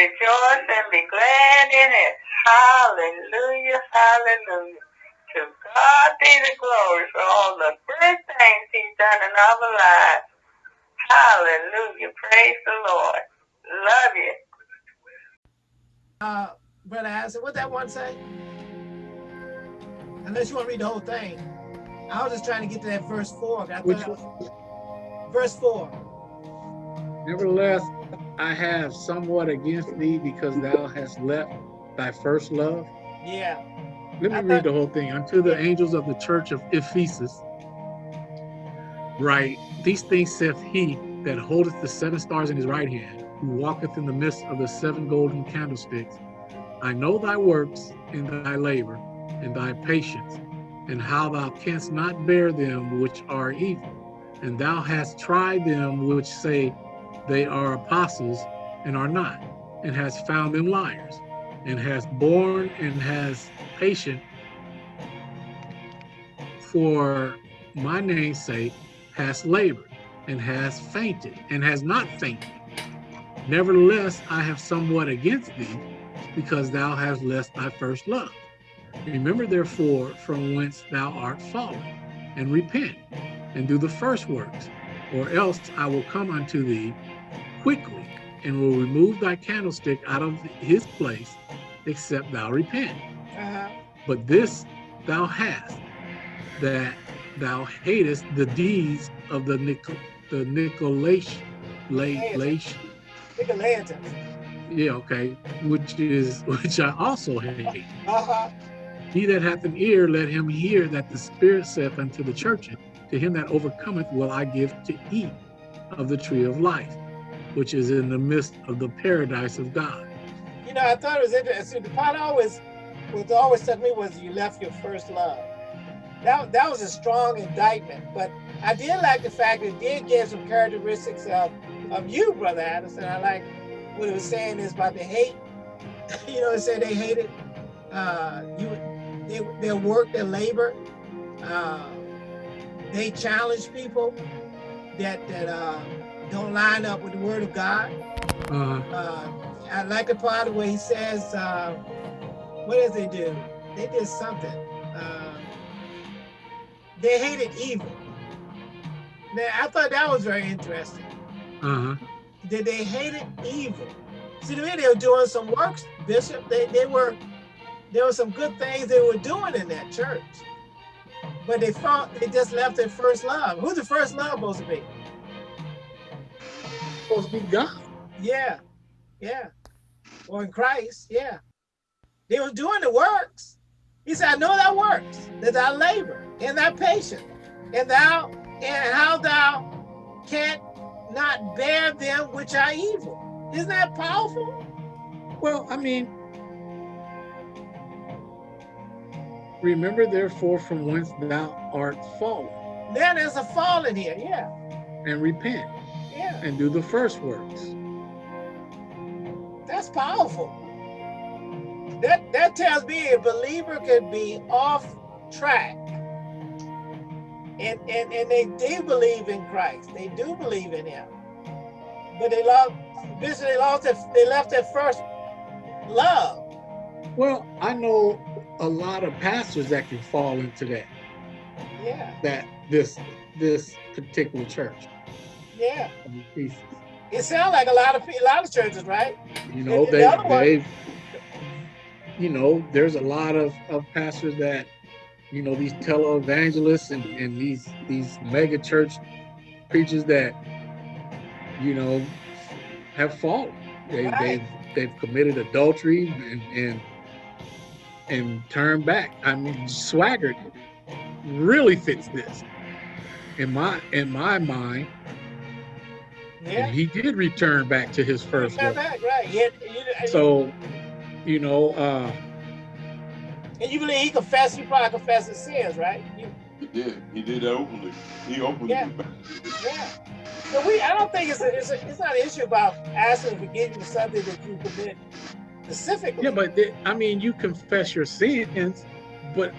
rejoice and be glad in it. Hallelujah, hallelujah. To God be the glory for all the good things he's done in our lives. Hallelujah. Praise the Lord. Love you. Uh, Brother Isaac, what that one say? Unless you want to read the whole thing. I was just trying to get to that verse four. Which was, verse four. Nevertheless, I have somewhat against thee because thou hast left thy first love. Yeah. Let me I read thought, the whole thing. Unto the angels of the church of Ephesus, write, These things saith he that holdeth the seven stars in his right hand, who walketh in the midst of the seven golden candlesticks. I know thy works and thy labor and thy patience, and how thou canst not bear them which are evil. And thou hast tried them which say they are apostles and are not, and has found them liars, and has borne and has patient for my name's sake, hast labored, and has fainted, and has not fainted. Nevertheless, I have somewhat against thee, because thou hast left thy first love. Remember therefore from whence thou art fallen, and repent, and do the first works, or else I will come unto thee quickly, and will remove thy candlestick out of his place, except thou repent. Uh -huh. But this thou hast, that thou hatest the deeds of the Nicol the Nicolaitans. Nicolaitans. Yeah, okay. Which is which I also hate. Uh -huh. He that hath an ear, let him hear that the Spirit saith unto the churches, To him that overcometh will I give to eat of the tree of life, which is in the midst of the paradise of God. You know, I thought it was interesting. The part always, what always struck me was you left your first love. That, that was a strong indictment, but I did like the fact that it did give some characteristics of, of you, Brother Addison. I like what it was saying is about the hate. you know, it said they hated uh, you, they, their work, their labor. Uh, they challenge people that that uh, don't line up with the Word of God. Uh-huh. Uh, I like the part of where he says, uh, "What does they do? They did something. Uh, they hated evil." Now, I thought that was very interesting. Uh-huh. That they hated evil. See, to me, they were doing some works, Bishop. They they were there were some good things they were doing in that church. But they thought they just left their first love. Who's the first love supposed to be? Supposed to be God. Yeah, yeah. Or in Christ, yeah. They were doing the works. He said, I know thy works, that thou labor, and thy patience, and thou, and how thou canst not bear them which are evil. Isn't that powerful? Well, I mean, Remember therefore from whence thou art fallen. Then there's a fall in here, yeah. And repent. Yeah. And do the first works. That's powerful. That that tells me a believer could be off track. And and, and they do believe in Christ. They do believe in him. But they Bishop, they lost their, they left their first love. Well, I know a lot of pastors that can fall into that. Yeah. That this this particular church. Yeah. It sounds like a lot of a lot of churches, right? You know, and, they the they've you know, there's a lot of, of pastors that, you know, these televangelists and, and these these mega church preachers that, you know, have fallen. They, right. They've they've committed adultery and, and and turn back. I mean, Swaggart really fits this in my in my mind. Yeah. he did return back to his first love. Back, right. Had, you, so, you know. Uh, and you believe he confessed? He probably confessed his sins, right? You, he did. He did that openly. He openly. Yeah. yeah. So we, I don't think it's a, it's a, it's not an issue about asking forgiveness for something that you commit specifically. Yeah, but they, I mean, you confess your sins, but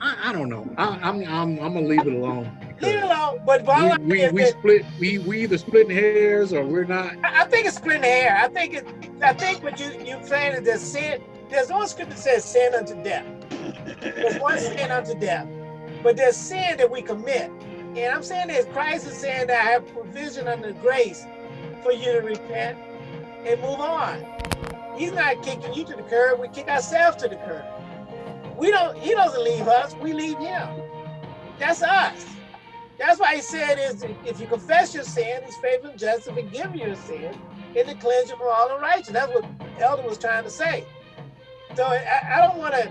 I, I don't know. I, am I'm, I'm I'm gonna leave it alone. Leave it alone. But we, we, we split we we either splitting hairs or we're not. I I think it's splitting hair. I think it. I think what you you saying is that sin. There's one scripture that says sin unto death. There's one sin unto death, but there's sin that we commit. And I'm saying this: Christ is saying that I have provision under grace for you to repent and move on. He's not kicking you to the curb. We kick ourselves to the curb. We don't. He doesn't leave us. We leave him. That's us. That's why he said is if you confess your sin, he's faithful and just to forgive your sin and to cleanse you from all unrighteousness. That's what Elder was trying to say. So I, I don't want to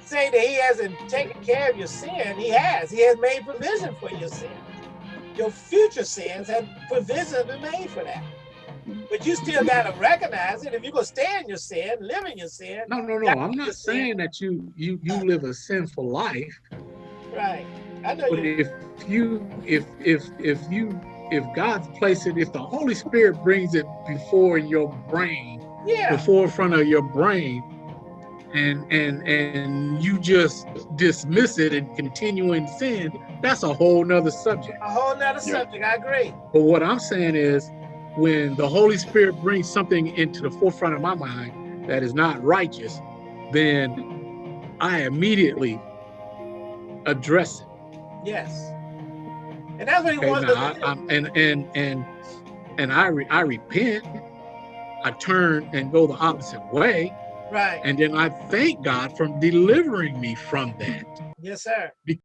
say that he hasn't taken care of your sin. He has. He has made provision for your sin. Your future sins have provision been made for that. But you still got to recognize it. If you're going to stay in your sin, live in your sin, No, no, no. I'm not saying that you you you live a sinful life. right. I know But you. if you if if if you if God's placed it, if the Holy Spirit brings it before in your brain, Yeah. the forefront of your brain, and and and you just dismiss it and continue in sin, that's a whole nother subject. A whole nother Yeah. subject. I agree. But what I'm saying is when the Holy Spirit brings something into the forefront of my mind that is not righteous, then I immediately address it. Yes. And that's what he Okay, wants now, us to. I, and and and and I re, I repent. I turn and go the opposite way, right. and then I thank God for delivering me from that. Yes, sir. Be-